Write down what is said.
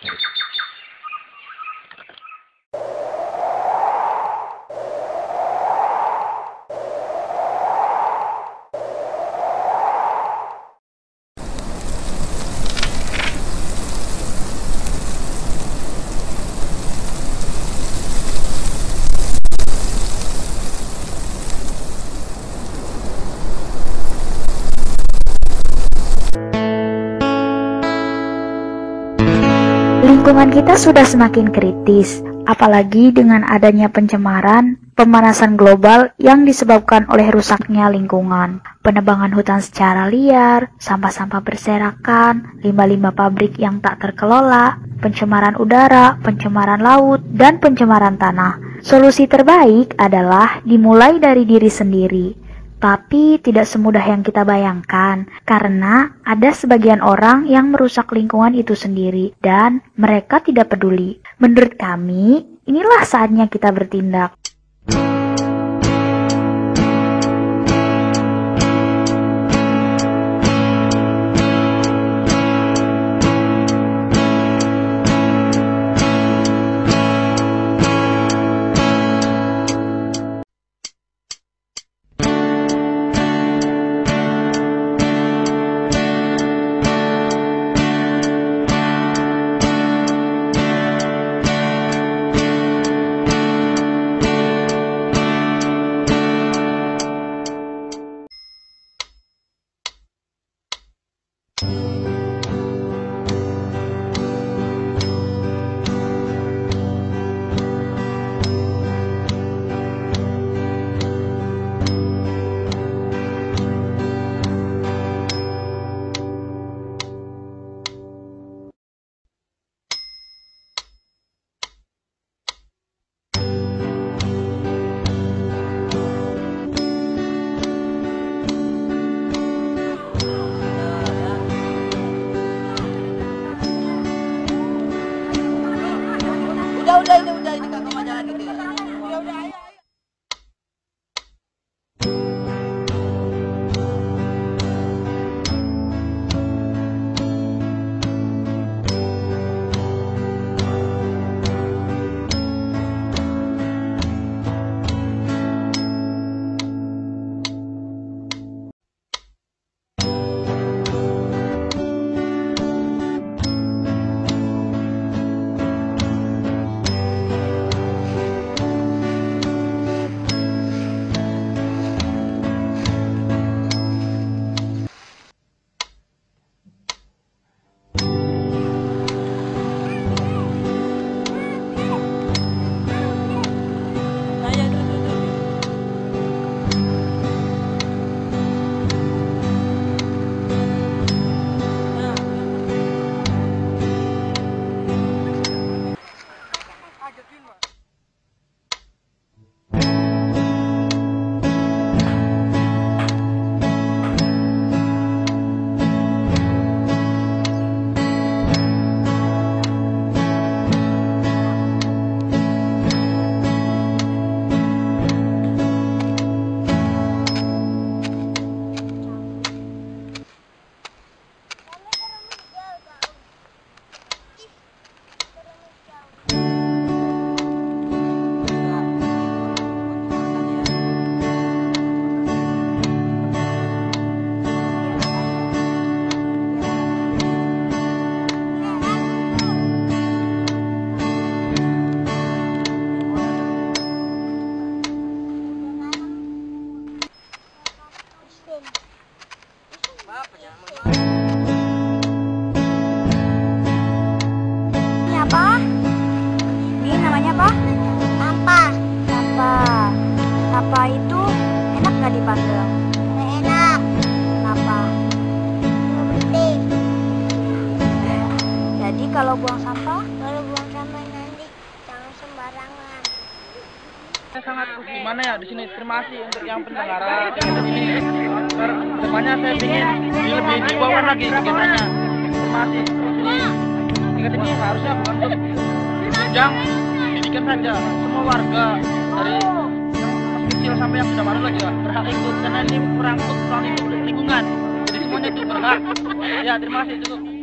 Thanks. Lingkungan kita sudah semakin kritis, apalagi dengan adanya pencemaran, pemanasan global yang disebabkan oleh rusaknya lingkungan, penebangan hutan secara liar, sampah-sampah berserakan, limbah-limbah pabrik yang tak terkelola, pencemaran udara, pencemaran laut, dan pencemaran tanah. Solusi terbaik adalah dimulai dari diri sendiri. Tapi tidak semudah yang kita bayangkan, karena ada sebagian orang yang merusak lingkungan itu sendiri dan mereka tidak peduli. Menurut kami, inilah saatnya kita bertindak. Ini apa? Ini namanya apa? Apa? Apa? Apa itu enak nggak dipandang? Enak. Kenapa? Bersih. Jadi kalau buang sampah? Kalau buang sampah nanti jangan sembarangan. Sangat gimana ya di sini terima kasih untuk yang pendengaran di depannya saya ingin di lebih dibawa lagi kegiatannya terima kasih ini. Tingkat ini harusnya bukan untuk jenjang pendidikan saja semua warga dari yang masih kecil sampai yang sudah baru lagi ya berhak ikut. Karena ini merangkut lingkungan. Jadi semuanya itu berhak. Ya terima kasih cukup